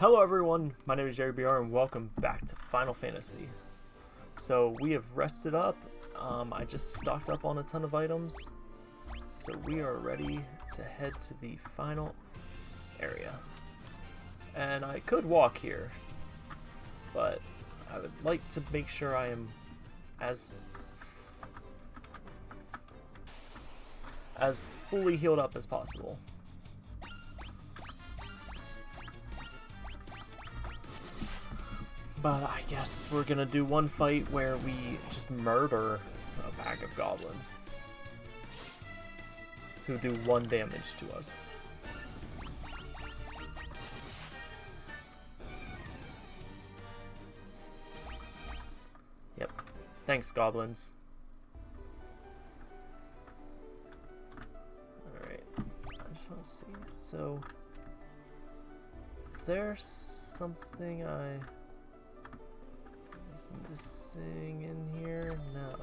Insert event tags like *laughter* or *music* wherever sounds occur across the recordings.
Hello everyone, my name is Jerry BR and welcome back to Final Fantasy. So we have rested up, um, I just stocked up on a ton of items, so we are ready to head to the final area. And I could walk here, but I would like to make sure I am as as fully healed up as possible. But I guess we're gonna do one fight where we just murder a pack of goblins. Who do one damage to us. Yep. Thanks, goblins. Alright. I just want to see. So... Is there something I missing in here? No.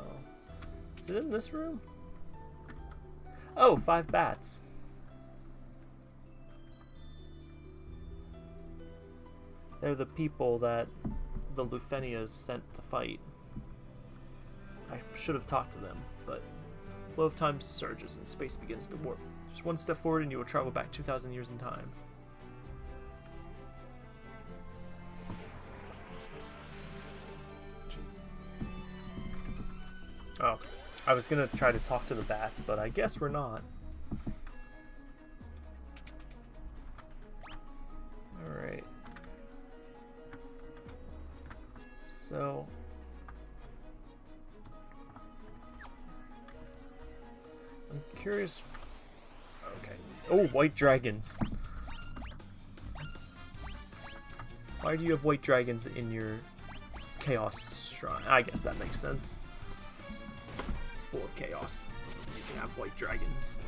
Is it in this room? Oh, five bats. They're the people that the Lufenias sent to fight. I should have talked to them, but flow of time surges and space begins to warp. Just one step forward and you will travel back 2,000 years in time. I was gonna try to talk to the bats, but I guess we're not. Alright. So... I'm curious... Okay. Oh, white dragons! Why do you have white dragons in your Chaos Shrine? I guess that makes sense full of chaos. You can have white dragons.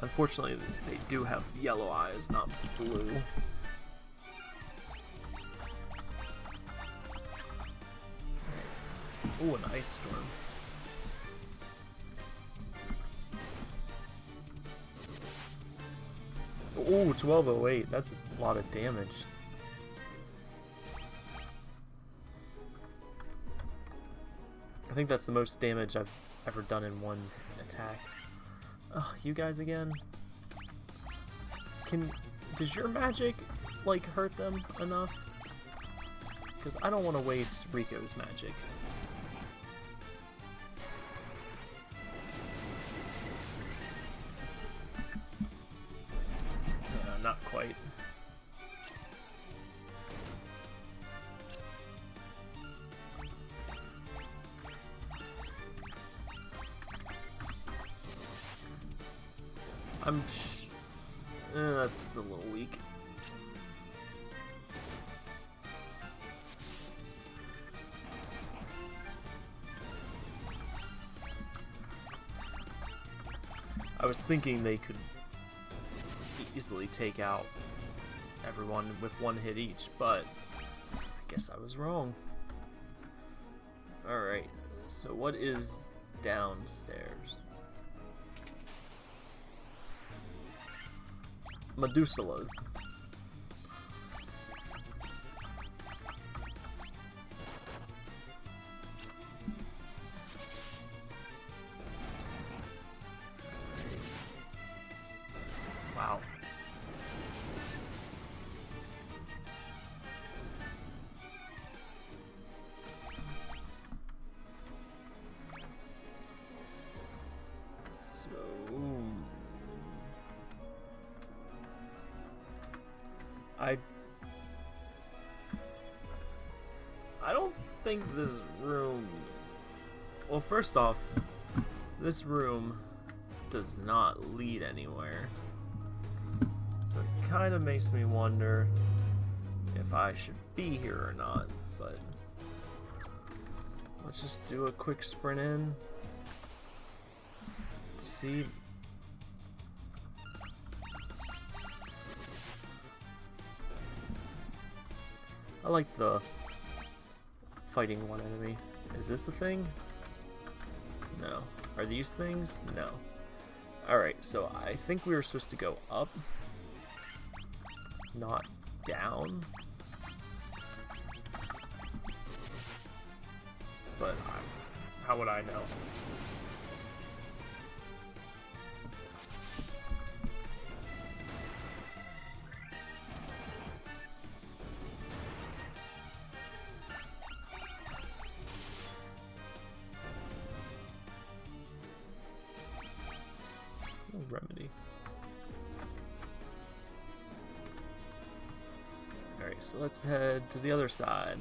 Unfortunately, they do have yellow eyes, not blue. Ooh, an ice storm. Ooh, 1208. That's a lot of damage. Think that's the most damage I've ever done in one attack. Oh, you guys again? Can... Does your magic, like, hurt them enough? Because I don't want to waste Rico's magic. Thinking they could easily take out everyone with one hit each, but I guess I was wrong. Alright, so what is downstairs? Medusalas. Think this room well first off this room does not lead anywhere. So it kind of makes me wonder if I should be here or not but let's just do a quick sprint in. To see. I like the fighting one enemy. Is this a thing? No. Are these things? No. Alright, so I think we were supposed to go up. not down. But how would I know? Let's head to the other side.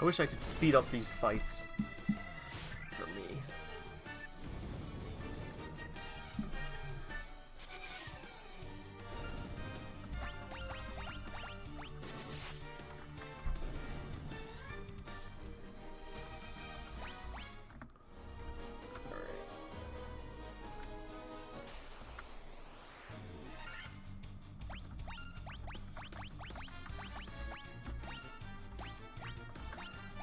I wish I could speed up these fights.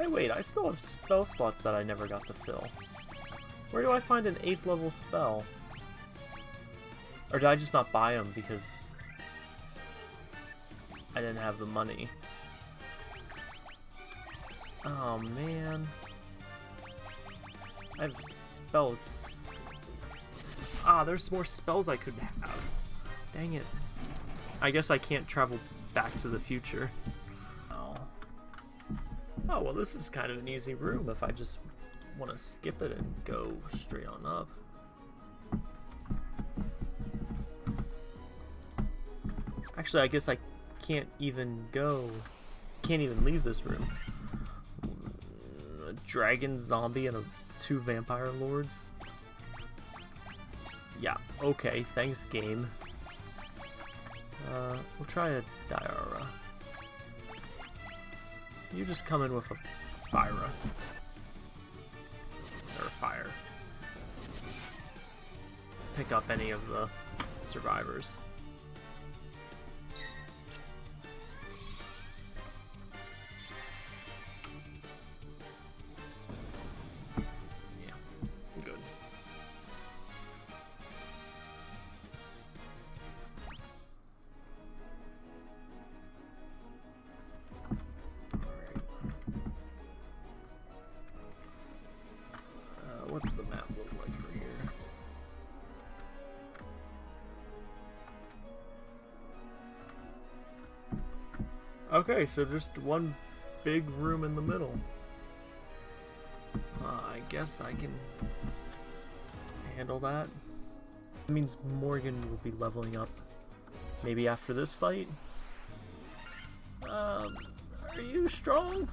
Hey wait, I still have spell slots that I never got to fill. Where do I find an 8th level spell? Or did I just not buy them because I didn't have the money? Oh man. I have spells. Ah, there's more spells I could have. Dang it. I guess I can't travel back to the future. Oh, well this is kind of an easy room if I just want to skip it and go straight on up. Actually, I guess I can't even go, can't even leave this room. A dragon, zombie, and a, two vampire lords. Yeah, okay, thanks game. Uh, we'll try a Diara. You just come in with a Fyra. Or fire. Pick up any of the survivors. Okay, so just one big room in the middle. Uh, I guess I can handle that. That means Morgan will be leveling up maybe after this fight. Um, are you strong?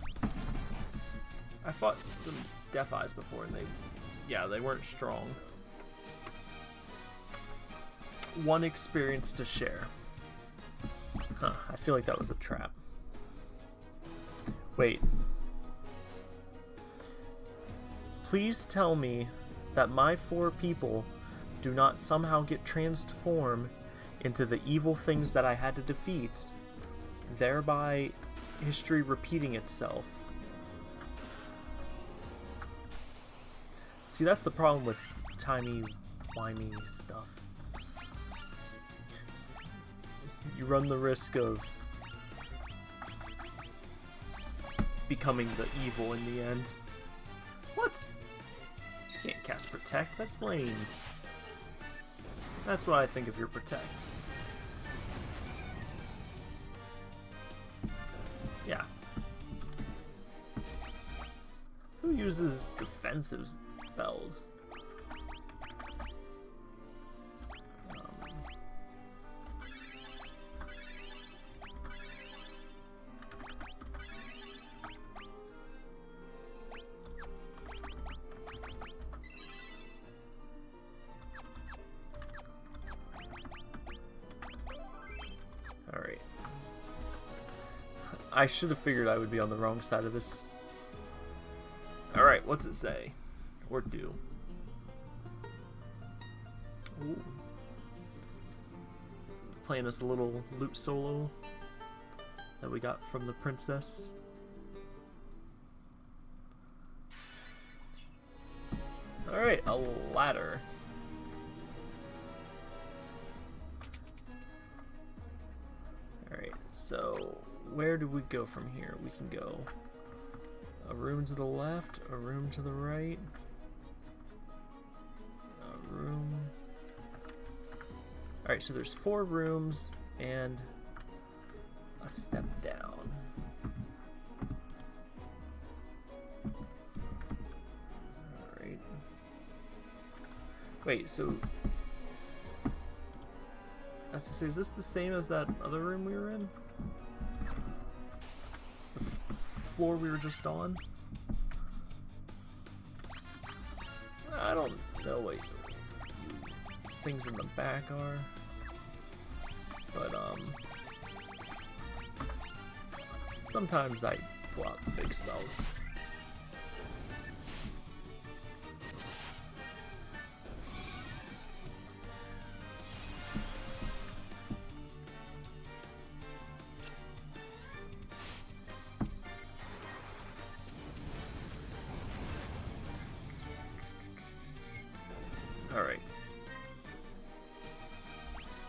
I fought some Death Eyes before and they, yeah, they weren't strong. One experience to share. Huh, I feel like that was a. Wait. Please tell me that my four people do not somehow get transformed into the evil things that I had to defeat, thereby history repeating itself. See, that's the problem with timey-wimey stuff. You run the risk of becoming the evil in the end. What? You can't cast Protect, that's lame. That's what I think of your Protect. Yeah. Who uses defensive spells? Should have figured I would be on the wrong side of this. Alright, what's it say? Or do? Ooh. Playing us a little lute solo. that we got from the princess. Alright, a ladder. Alright, so where do we go from here? We can go a room to the left, a room to the right, a room. Alright, so there's four rooms and a step down. Alright. Wait, so... As to say, is this the same as that other room we were in? Floor we were just on? I don't know what things in the back are. But, um... Sometimes I pull out the big spells.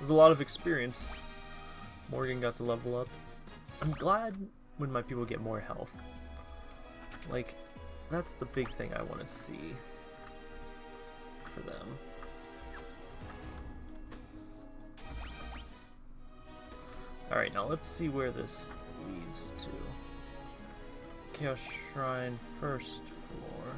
A lot of experience. Morgan got to level up. I'm glad when my people get more health. Like, that's the big thing I want to see for them. Alright, now let's see where this leads to. Chaos Shrine, first floor.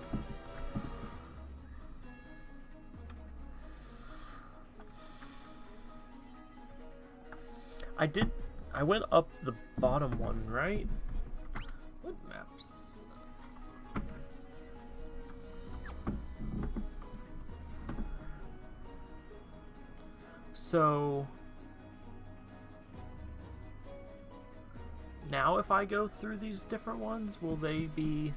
I did I went up the bottom one, right? What maps? So... Now if I go through these different ones, will they be...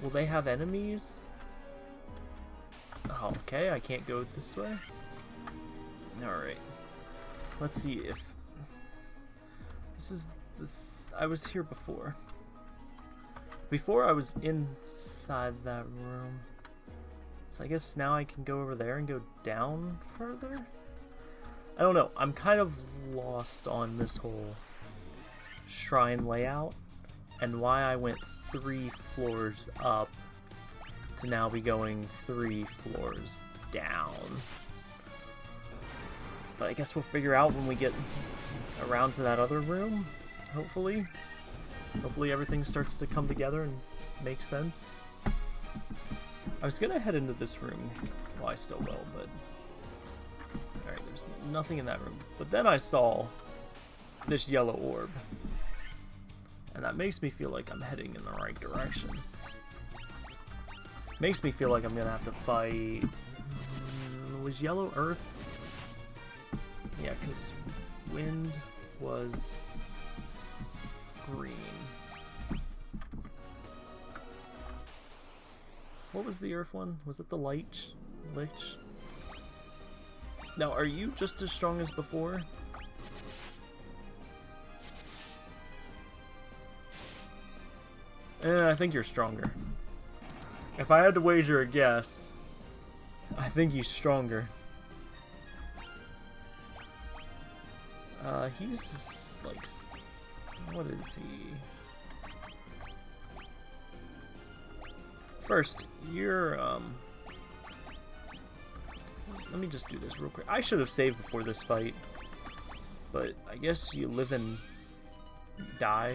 Will they have enemies? Oh, okay, I can't go this way. Alright. Let's see if this is this. I was here before. Before I was inside that room. So I guess now I can go over there and go down further? I don't know. I'm kind of lost on this whole shrine layout and why I went three floors up to now be going three floors down. But I guess we'll figure out when we get around to that other room, hopefully. Hopefully everything starts to come together and make sense. I was gonna head into this room. Well, I still will, but... Alright, there's nothing in that room. But then I saw this yellow orb. And that makes me feel like I'm heading in the right direction. Makes me feel like I'm gonna have to fight... Mm, was Yellow Earth? Yeah, because wind was green. What was the earth one? Was it the light? Lich? Now, are you just as strong as before? Eh, I think you're stronger. If I had to wager a guess, I think he's stronger. Uh, he's like, what is he? First, you're, um, let me just do this real quick. I should have saved before this fight, but I guess you live and die.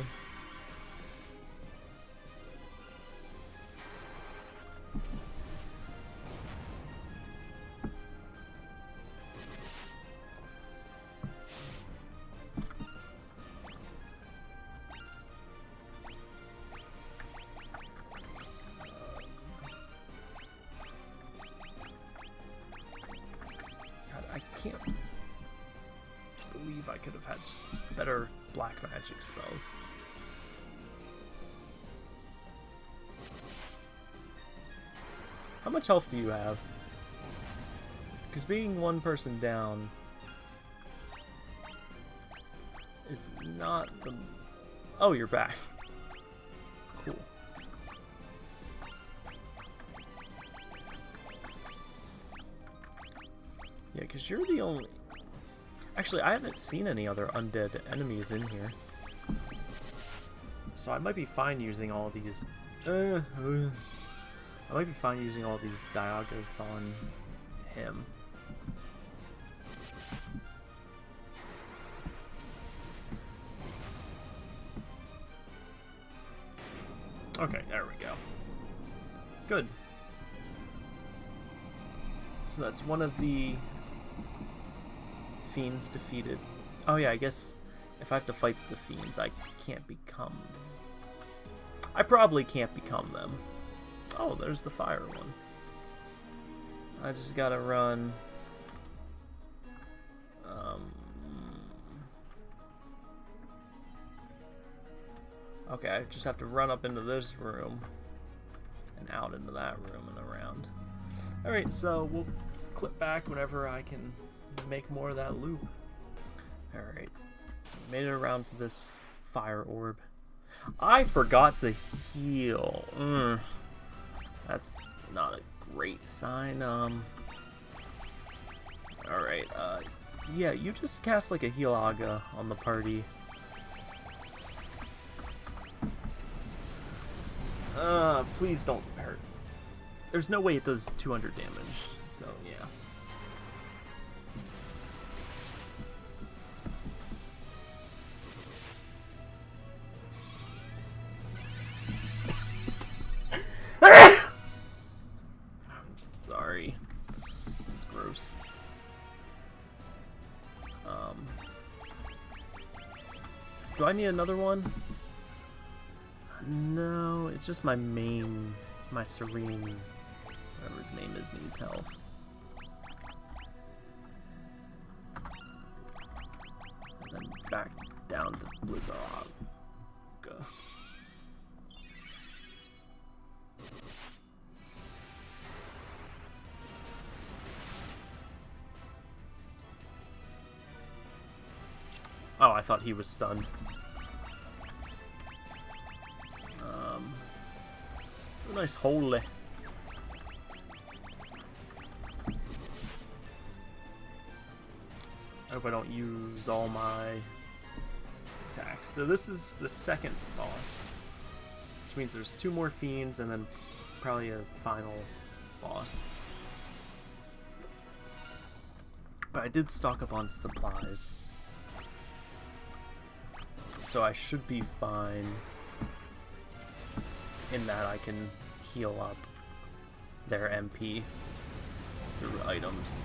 Much health do you have? Because being one person down is not the... Oh, you're back. *laughs* Cool. Yeah, because you're the only... Actually, I haven't seen any other undead enemies in here. So I might be fine using all these... Uh, uh, I might be fine using all these Diagas on him. Okay, there we go. Good. So that's one of the fiends defeated. Oh yeah, I guess if I have to fight the fiends, I can't become... I probably can't become them. Oh, there's the fire one. I just gotta run... Um... Okay, I just have to run up into this room and out into that room and around. Alright, so we'll clip back whenever I can make more of that loop. Alright, so we made it around to this fire orb. I forgot to heal. Mm, that's not a great sign. Um. Alright, uh, yeah, you just cast like a heal aga on the party. Uh, please don't hurt. There's no way it does 200 damage, so yeah. Need another one? No, it's just my main, my Serene, whatever his name is, needs health. And then back down to Blizzard. Oh, I thought he was stunned. Nice holy. I hope I don't use all my attacks. So this is the second boss. Which means there's two more fiends and then probably a final boss. But I did stock up on supplies so I should be fine in that I can heal up their MP through items.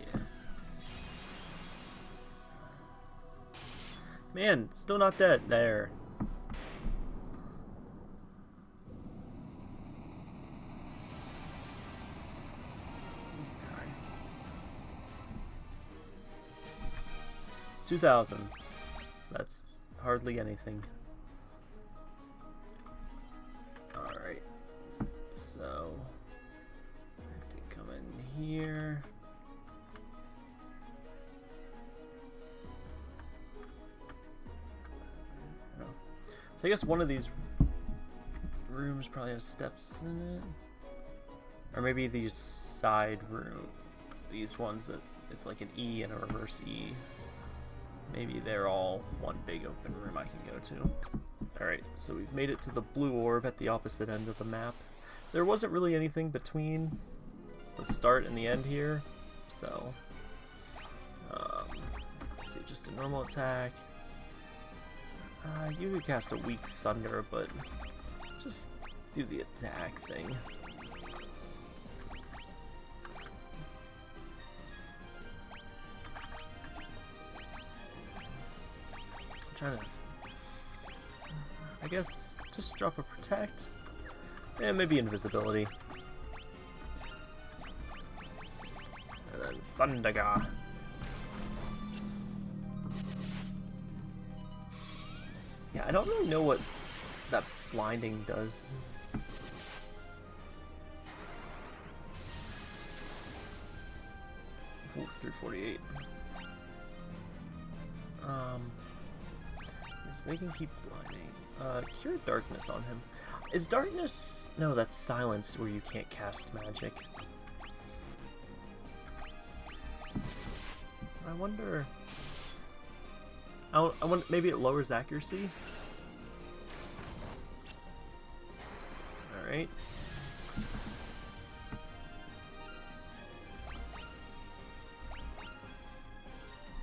Yeah. Man, still not dead. There. 2,000. That's hardly anything. So, I have to come in here. So I guess one of these rooms probably has steps in it. Or maybe these side room, these ones that's it's like an E and a reverse E. Maybe they're all one big open room I can go to. Alright, so we've made it to the blue orb at the opposite end of the map. There wasn't really anything between the start and the end here, so... Um, let's see, just a normal attack. Uh, you could cast a weak thunder, but just do the attack thing. trying to... I guess just drop a protect. And maybe invisibility. And then Thundaga. Yeah, I don't really know what that blinding does. Ooh, through 248. Um, yes, they can keep blinding. Uh, cure darkness on him. Is darkness... No, that's silence where you can't cast magic. I wonder... I, I wonder, maybe it lowers accuracy? Alright.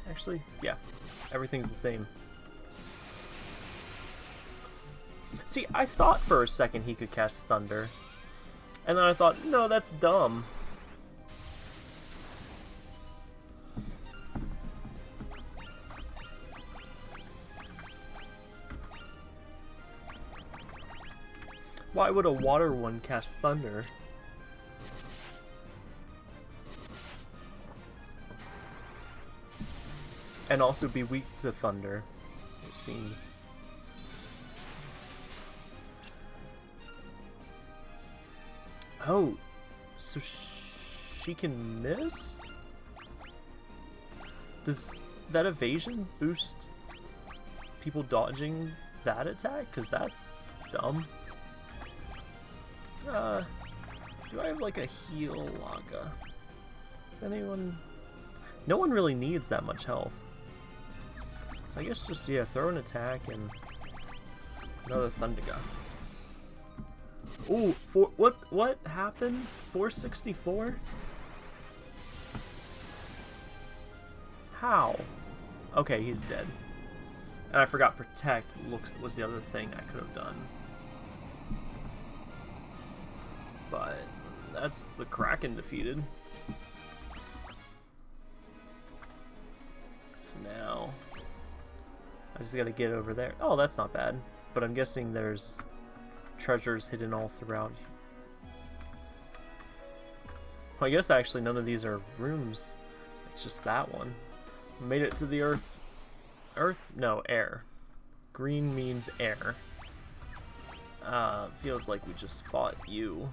Actually, yeah. Everything's the same. See, I thought for a second he could cast Thunder. And then I thought, no, that's dumb. Why would a water one cast Thunder? And also be weak to Thunder, it seems. Oh, so she can miss? Does that evasion boost people dodging that attack? Because that's dumb. Uh, do I have like a heal Laga? Does anyone... No one really needs that much health. So I guess just, yeah, throw an attack and another Thundaga. Ooh, for, what, what happened? 464? How? Okay, he's dead. And I forgot Protect looks was the other thing I could have done. But that's the Kraken defeated. So now I just gotta get over there. Oh, that's not bad. But I'm guessing there's treasures hidden all throughout. Well, I guess actually none of these are rooms. It's just that one. Made it to the earth. Earth? No, air. Green means air. Uh, feels like we just fought you.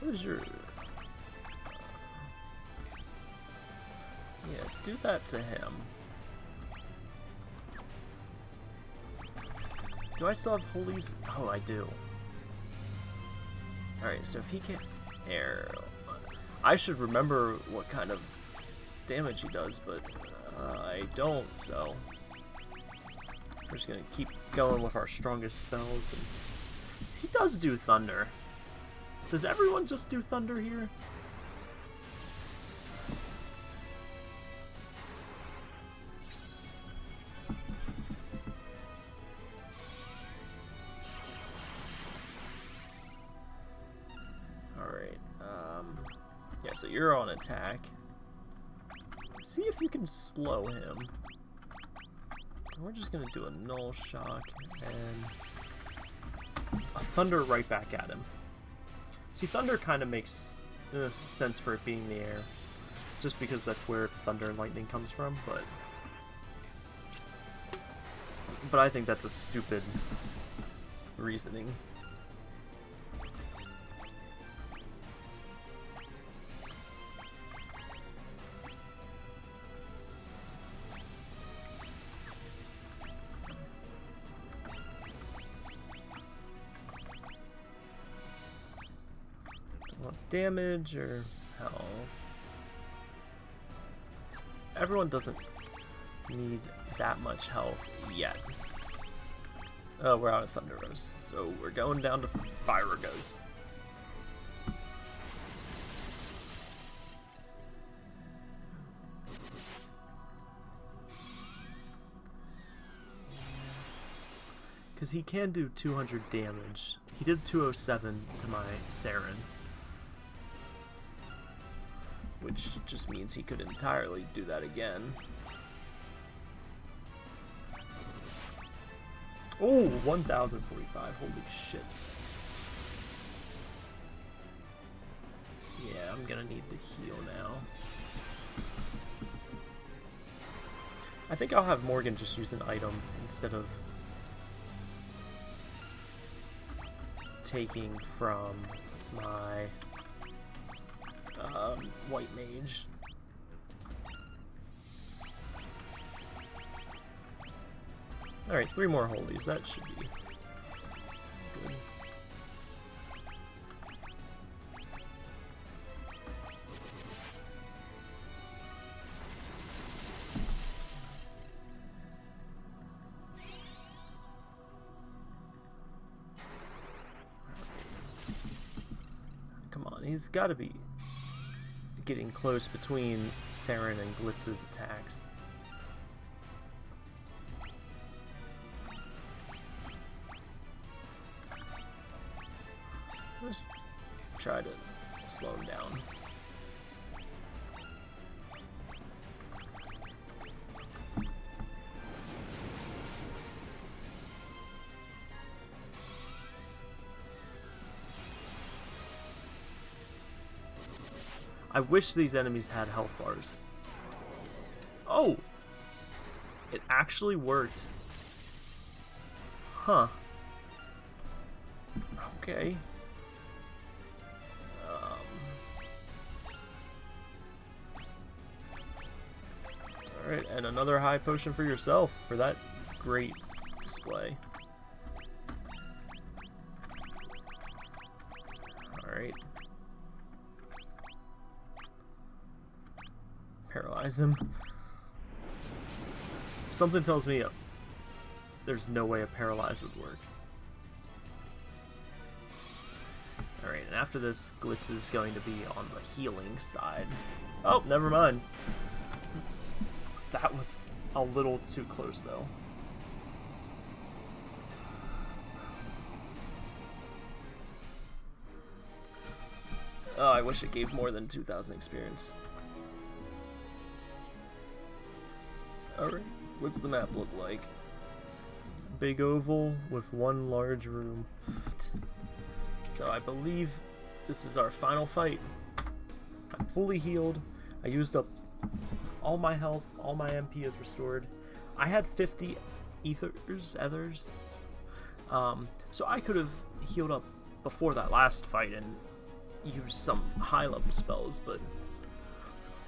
What is your... Yeah, do that to him. Do I still have holies? Oh, I do. Alright, so if he can't... air... I should remember what kind of damage he does, but uh, I don't, so... We're just gonna keep going with our strongest spells. And... He does do Thunder. Does everyone just do Thunder here? Attack. See if you can slow him. We're just gonna do a null shock and a thunder right back at him. See, thunder kind of makes uh, sense for it being the air, just because that's where thunder and lightning comes from. But but I think that's a stupid reasoning. Damage or hell? Everyone doesn't need that much health yet. Oh, we're out of Thunder Rose, so we're going down to Fyragos. Because he can do 200 damage. He did 207 to my Saren. Which just means he could entirely do that again. Oh, 1045. Holy shit. Yeah, I'm gonna need to heal now. I think I'll have Morgan just use an item instead of taking from my um, white mage. Alright, three more holies. That should be good. Come on, he's got to be getting close between Saren and Glitz's attacks. Wish these enemies had health bars. Oh! It actually worked. Huh. Okay. Um. Alright, and another high potion for yourself for that great display. Him. Something tells me there's no way a paralyze would work. Alright, and after this, Glitz is going to be on the healing side. Oh, never mind. That was a little too close, though. Oh, I wish it gave more than 2,000 experience. Alright, what's the map look like? Big oval with one large room. So I believe this is our final fight. I'm fully healed. I used up all my health, all my MP is restored. I had 50 ethers, ethers. Um, so I could have healed up before that last fight and used some high level spells, but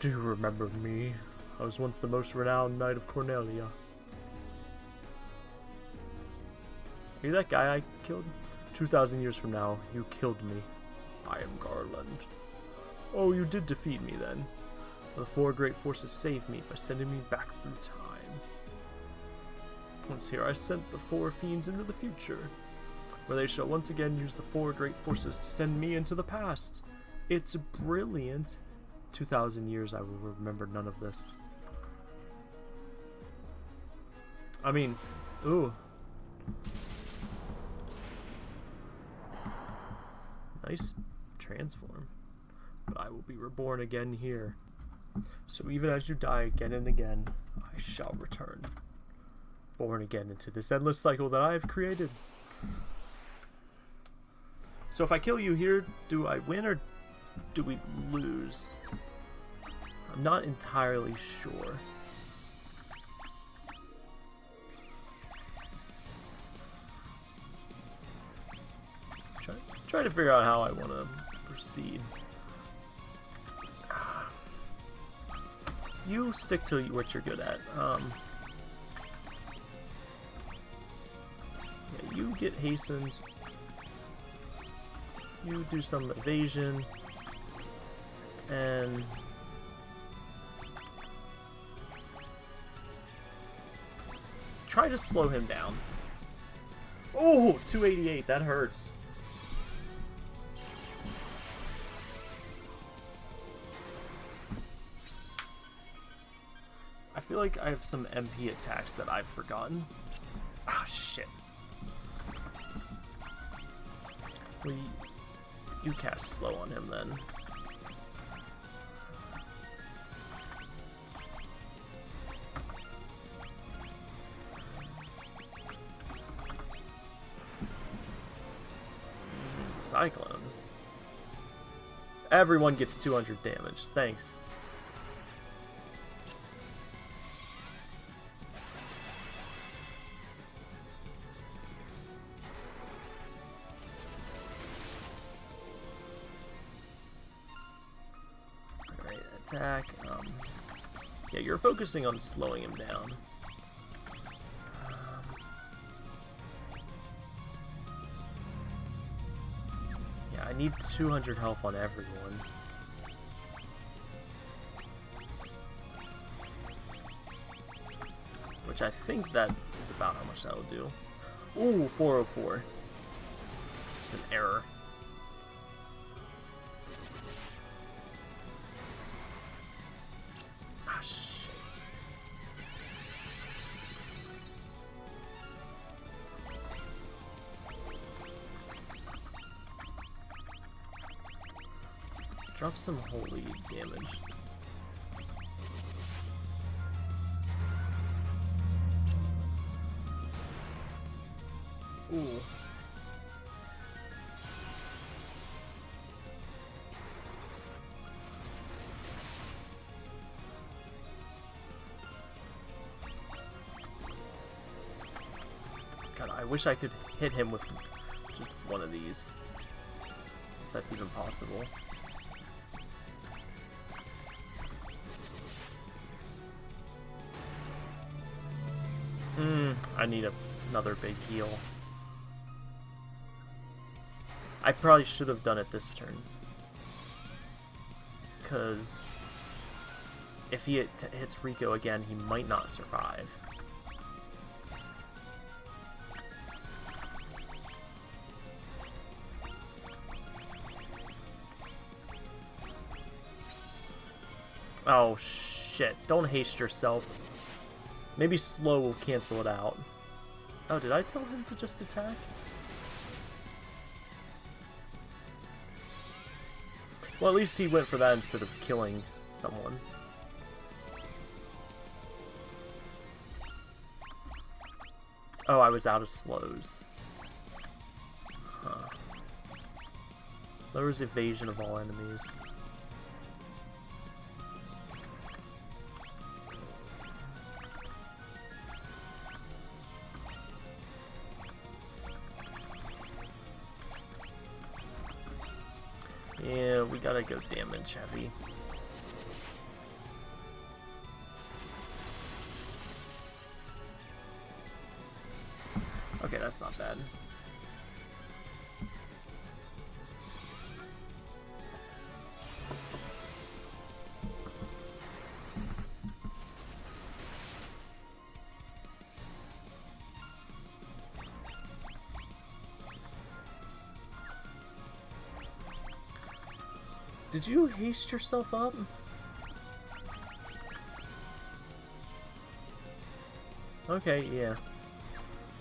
do you remember me? I was once the most renowned knight of Cornelia. Are you that guy I killed? 2,000 years from now, you killed me. I am Garland. Oh, you did defeat me then. The four great forces saved me by sending me back through time. Once here, I sent the four fiends into the future, where they shall once again use the four great forces to send me into the past. It's brilliant. 2,000 years, I will remember none of this. I mean, ooh. Nice transform. But I will be reborn again here. So even as you die again and again, I shall return. Born again into this endless cycle that I have created. So if I kill you here, do I win or do we lose? I'm not entirely sure. Try, try to figure out how I want to proceed. You stick to what you're good at. Um, yeah, you get hastened. You do some evasion. And... Try to slow him down. Oh, 288, that hurts. Feel like I have some MP attacks that I've forgotten. Ah, shit. We... You cast slow on him, then. Cyclone. Everyone gets 200 damage. Thanks. Attack. Um, yeah, you're focusing on slowing him down. Um, yeah, I need 200 health on everyone. Which I think that is about how much that will do. Ooh, 404. It's an error. Some holy damage. Ooh. God, I wish I could hit him with just one of these. If that's even possible. I need a, another big heal. I probably should have done it this turn. Because if he hit, hits Rico again, he might not survive. Oh shit, don't haste yourself. Maybe slow will cancel it out. Oh, did I tell him to just attack? Well, at least he went for that instead of killing someone. Oh, I was out of slows. Huh. Lowers evasion of all enemies. Yeah, we gotta go damage heavy. Okay, that's not bad. You haste yourself up? Okay, yeah.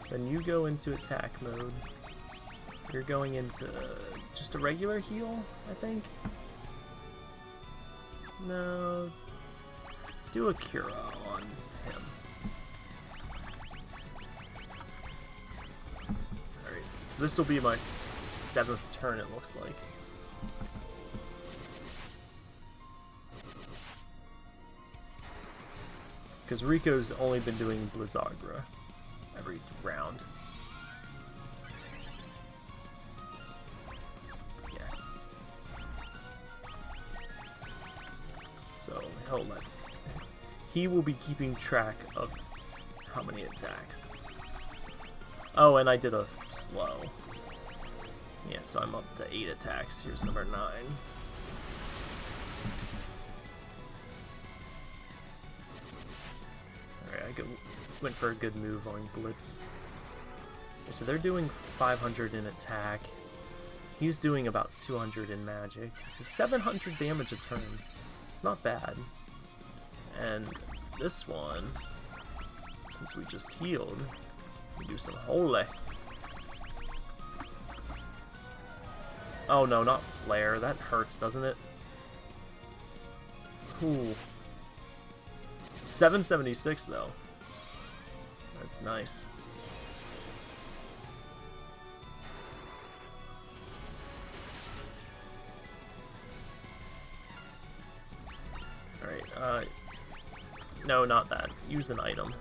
Then you go into attack mode. You're going into uh, just a regular heal, I think? No. Do a Cura on him. Alright, so this will be my seventh turn, it looks like. Because Rico's only been doing Blizzagra every round. Yeah. So he'll let *laughs* he will be keeping track of how many attacks. Oh, and I did a slow. Yeah, so I'm up to eight attacks. Here's number nine. Went for a good move on Blitz. So they're doing 500 in attack. He's doing about 200 in magic. So 700 damage a turn. It's not bad. And this one, since we just healed, we do some holy. Oh no, not flare. That hurts, doesn't it? Ooh. 776 though. That's nice. Alright, uh... No, not that. Use an item.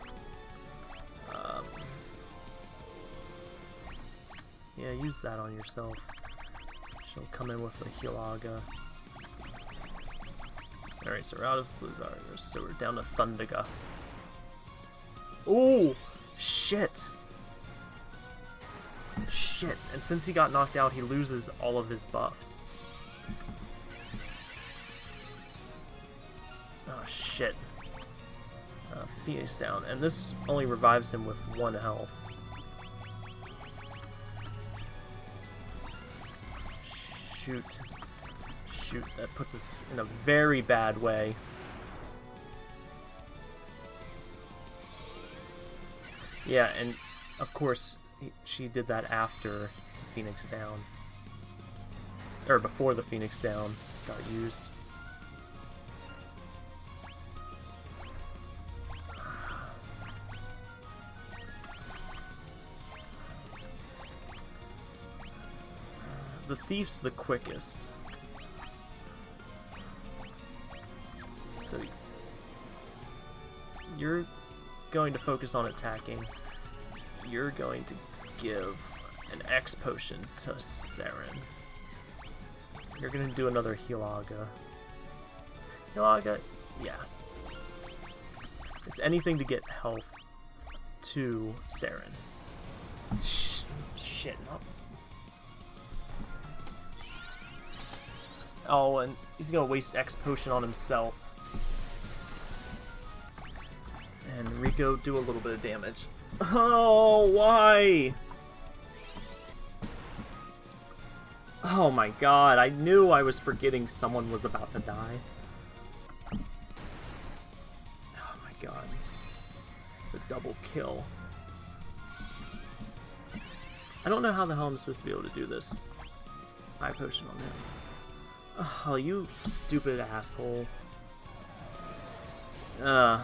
Um, yeah, use that on yourself. She'll come in with a Healaga. Alright, so we're out of Blizzard, so we're down to Thundaga. Oh, shit. Shit, and since he got knocked out, he loses all of his buffs. Oh, shit. Uh, Phoenix down, and this only revives him with one health. Shoot. Shoot, that puts us in a very bad way. Yeah, and of course, she did that after Phoenix Down. Or before the Phoenix Down got used. *sighs* The Thief's the quickest. So you're going to focus on attacking. You're going to give an X potion to Saren. You're gonna do another Healaga. Healaga, yeah. It's anything to get health to Saren. Sh shit. Oh, and he's gonna waste X potion on himself. And Rico do a little bit of damage. Oh, why? Oh my god, I knew I was forgetting someone was about to die. Oh my god. The double kill. I don't know how the hell I'm supposed to be able to do this. Eye potion on him. Oh, you stupid asshole. Uh,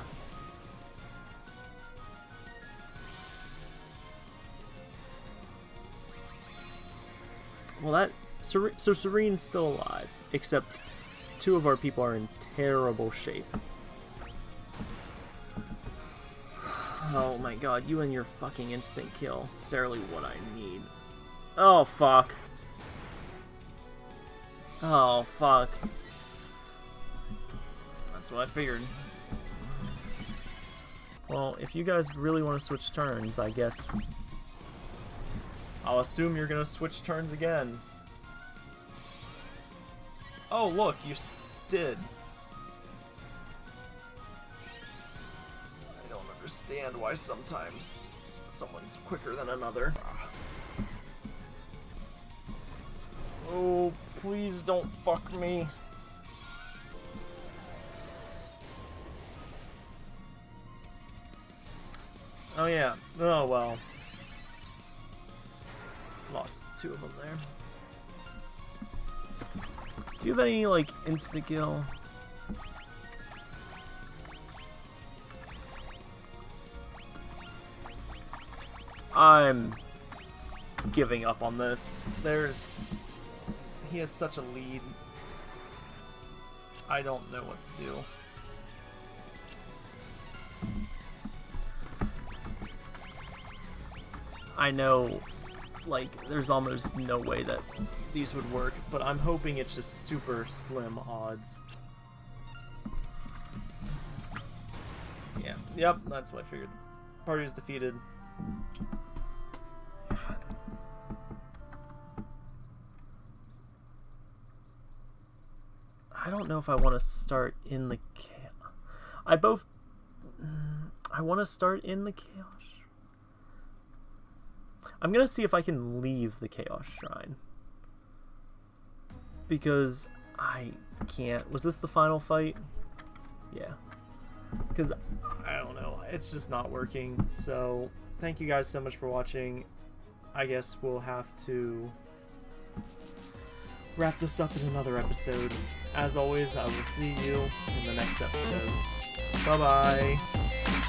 Well, that... so Serene's still alive, except two of our people are in terrible shape. *sighs* Oh my god, you and your fucking instant kill. Necessarily what I need. Oh, fuck. Oh, fuck. That's what I figured. Well, if you guys really want to switch turns, I guess I'll assume you're gonna switch turns again. Oh, look, you did. I don't understand why sometimes someone's quicker than another. Oh, please don't fuck me. Oh yeah. Oh well. Lost two of them there. Do you have any, like, insta-kill? I'm giving up on this. There's... He has such a lead. I don't know what to do. I know like, there's almost no way that these would work, but I'm hoping it's just super slim odds. Yeah, yep, that's what I figured. Party is defeated. I don't know if I want to start in the I both... I want to start in the chaos I'm gonna see if I can leave the Chaos Shrine. Because I can't. Was this the final fight? Yeah. Because, I don't know. It's just not working. So, thank you guys so much for watching. I guess we'll have to wrap this up in another episode. As always, I will see you in the next episode. Bye-bye.